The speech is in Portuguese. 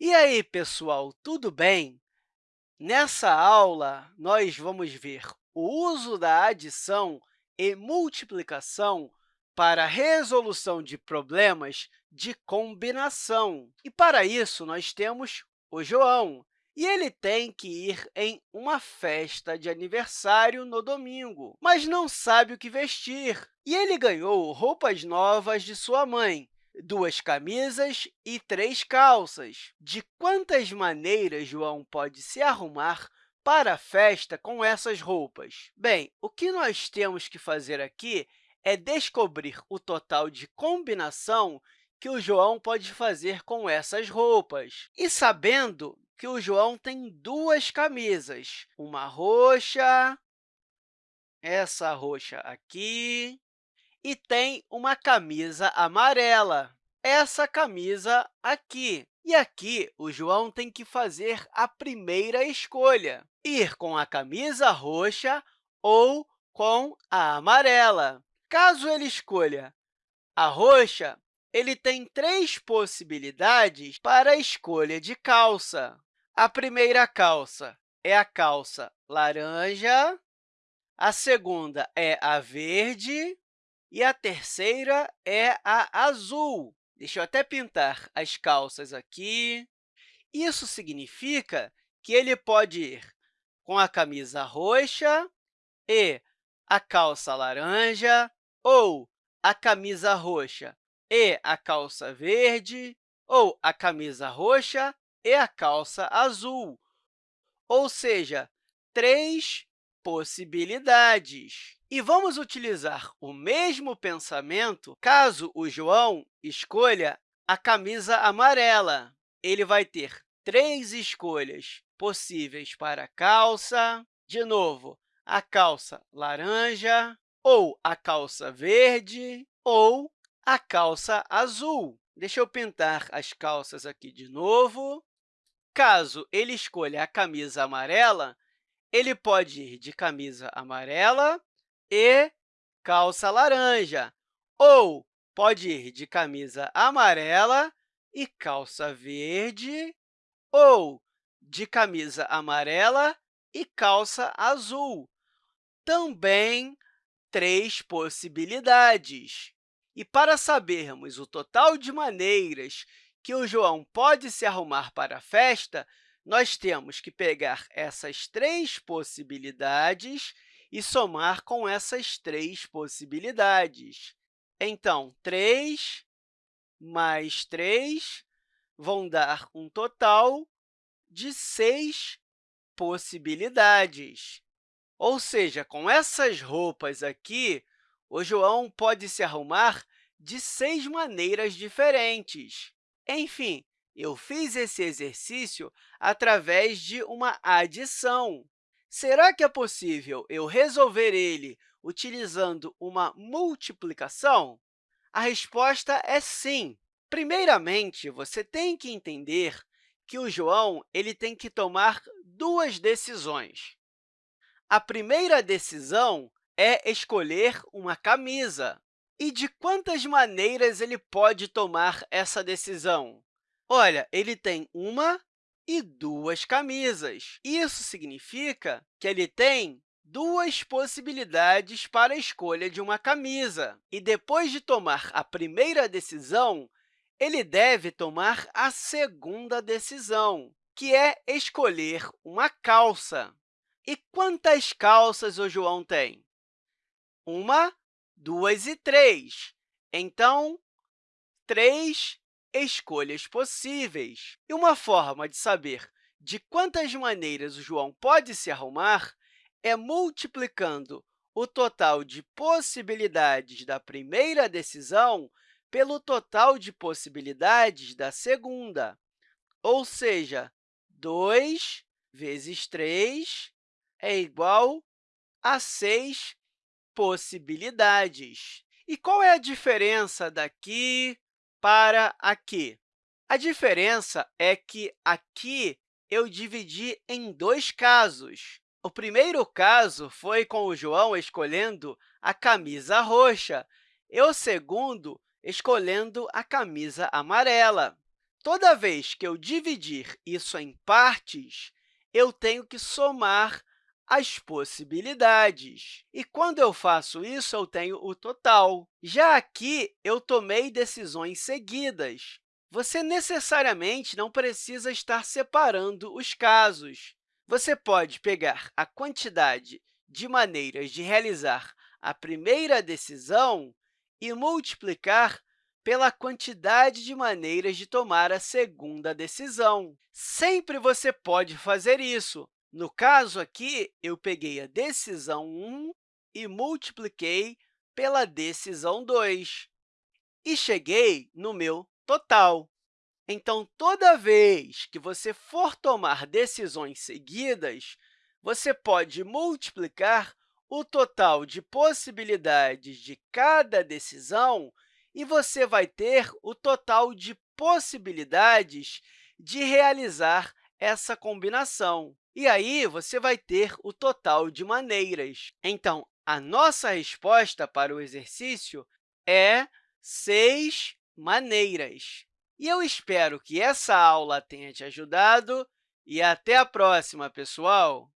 E aí, pessoal, tudo bem? Nessa aula, nós vamos ver o uso da adição e multiplicação para a resolução de problemas de combinação. E, para isso, nós temos o João, e ele tem que ir em uma festa de aniversário no domingo, mas não sabe o que vestir. E ele ganhou roupas novas de sua mãe, duas camisas e três calças. De quantas maneiras João pode se arrumar para a festa com essas roupas? Bem, o que nós temos que fazer aqui é descobrir o total de combinação que o João pode fazer com essas roupas. E sabendo que o João tem duas camisas, uma roxa, essa roxa aqui, e tem uma camisa amarela, essa camisa aqui. E aqui, o João tem que fazer a primeira escolha, ir com a camisa roxa ou com a amarela. Caso ele escolha a roxa, ele tem três possibilidades para a escolha de calça. A primeira calça é a calça laranja, a segunda é a verde e a terceira é a azul. Deixa eu até pintar as calças aqui. Isso significa que ele pode ir com a camisa roxa e a calça laranja, ou a camisa roxa e a calça verde, ou a camisa roxa e a calça azul, ou seja, três possibilidades. E vamos utilizar o mesmo pensamento caso o João escolha a camisa amarela. Ele vai ter três escolhas possíveis para a calça. De novo, a calça laranja, ou a calça verde, ou a calça azul. Deixa eu pintar as calças aqui de novo. Caso ele escolha a camisa amarela, ele pode ir de camisa amarela e calça laranja, ou pode ir de camisa amarela e calça verde, ou de camisa amarela e calça azul. Também três possibilidades. E para sabermos o total de maneiras que o João pode se arrumar para a festa, nós temos que pegar essas três possibilidades e somar com essas três possibilidades. Então, 3 mais 3 vão dar um total de 6 possibilidades. Ou seja, com essas roupas aqui, o João pode se arrumar de seis maneiras diferentes. Enfim, eu fiz esse exercício através de uma adição. Será que é possível eu resolver ele utilizando uma multiplicação? A resposta é sim. Primeiramente, você tem que entender que o João ele tem que tomar duas decisões. A primeira decisão é escolher uma camisa. E de quantas maneiras ele pode tomar essa decisão? Olha, ele tem uma e duas camisas. Isso significa que ele tem duas possibilidades para a escolha de uma camisa. E depois de tomar a primeira decisão, ele deve tomar a segunda decisão, que é escolher uma calça. E quantas calças o João tem? Uma, duas e três. Então, três escolhas possíveis. E uma forma de saber de quantas maneiras o João pode se arrumar é multiplicando o total de possibilidades da primeira decisão pelo total de possibilidades da segunda. Ou seja, 2 vezes 3 é igual a 6 possibilidades. E qual é a diferença daqui para aqui? A diferença é que aqui eu dividi em dois casos. O primeiro caso foi com o João escolhendo a camisa roxa e o segundo escolhendo a camisa amarela. toda vez que eu dividir isso em partes, eu tenho que somar as possibilidades. E quando eu faço isso, eu tenho o total. Já aqui, eu tomei decisões seguidas. Você necessariamente não precisa estar separando os casos. Você pode pegar a quantidade de maneiras de realizar a primeira decisão e multiplicar pela quantidade de maneiras de tomar a segunda decisão. Sempre você pode fazer isso. No caso aqui, eu peguei a decisão 1 e multipliquei pela decisão 2 e cheguei no meu total. Então, toda vez que você for tomar decisões seguidas, você pode multiplicar o total de possibilidades de cada decisão e você vai ter o total de possibilidades de realizar essa combinação. E aí, você vai ter o total de maneiras. Então, a nossa resposta para o exercício é seis maneiras. E eu espero que essa aula tenha te ajudado e até a próxima, pessoal!